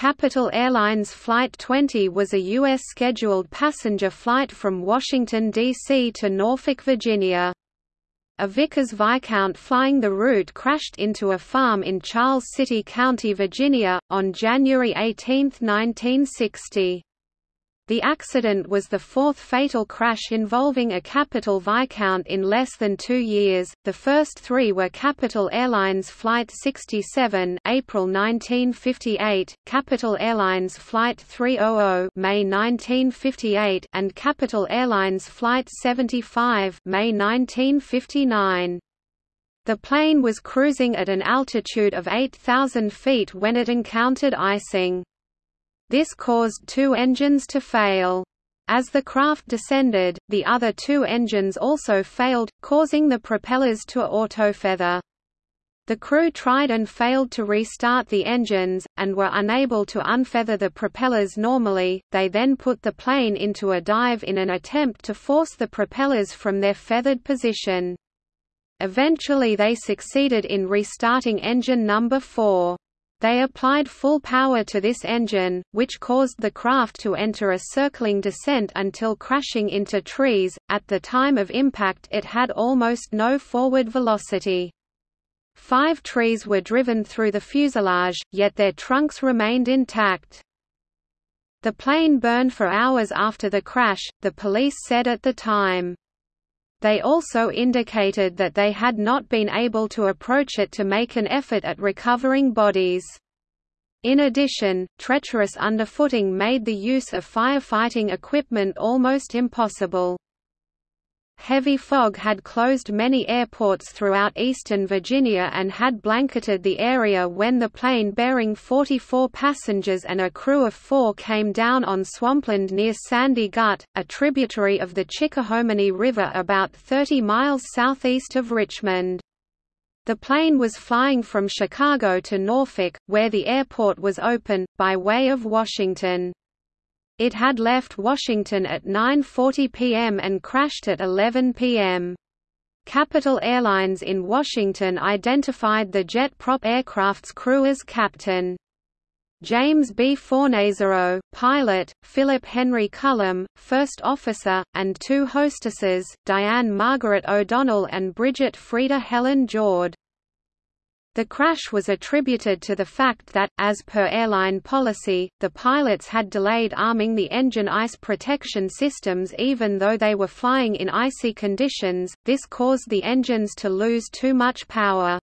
Capital Airlines Flight 20 was a U.S. scheduled passenger flight from Washington, D.C. to Norfolk, Virginia. A Vickers Viscount flying the route crashed into a farm in Charles City County, Virginia, on January 18, 1960. The accident was the fourth fatal crash involving a Capital Viscount in less than two years. The first three were Capital Airlines Flight 67, April 1958, Capital Airlines Flight 300, May 1958, and Capital Airlines Flight 75, May 1959. The plane was cruising at an altitude of 8,000 feet when it encountered icing. This caused two engines to fail. As the craft descended, the other two engines also failed, causing the propellers to autofeather. The crew tried and failed to restart the engines, and were unable to unfeather the propellers normally, they then put the plane into a dive in an attempt to force the propellers from their feathered position. Eventually they succeeded in restarting engine number 4. They applied full power to this engine, which caused the craft to enter a circling descent until crashing into trees. At the time of impact, it had almost no forward velocity. Five trees were driven through the fuselage, yet their trunks remained intact. The plane burned for hours after the crash, the police said at the time. They also indicated that they had not been able to approach it to make an effort at recovering bodies. In addition, treacherous underfooting made the use of firefighting equipment almost impossible. Heavy fog had closed many airports throughout eastern Virginia and had blanketed the area when the plane bearing 44 passengers and a crew of four came down on swampland near Sandy Gut, a tributary of the Chickahominy River about 30 miles southeast of Richmond. The plane was flying from Chicago to Norfolk, where the airport was open, by way of Washington. It had left Washington at 9.40 p.m. and crashed at 11 p.m. Capital Airlines in Washington identified the jet prop aircraft's crew as Captain. James B. Fornazzaro, pilot, Philip Henry Cullum, first officer, and two hostesses, Diane Margaret O'Donnell and Bridget Frieda Helen Jord. The crash was attributed to the fact that, as per airline policy, the pilots had delayed arming the engine ice protection systems even though they were flying in icy conditions, this caused the engines to lose too much power.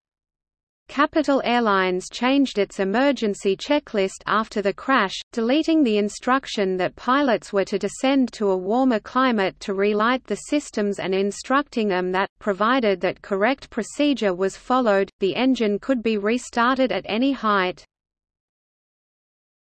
Capital Airlines changed its emergency checklist after the crash, deleting the instruction that pilots were to descend to a warmer climate to relight the systems and instructing them that, provided that correct procedure was followed, the engine could be restarted at any height.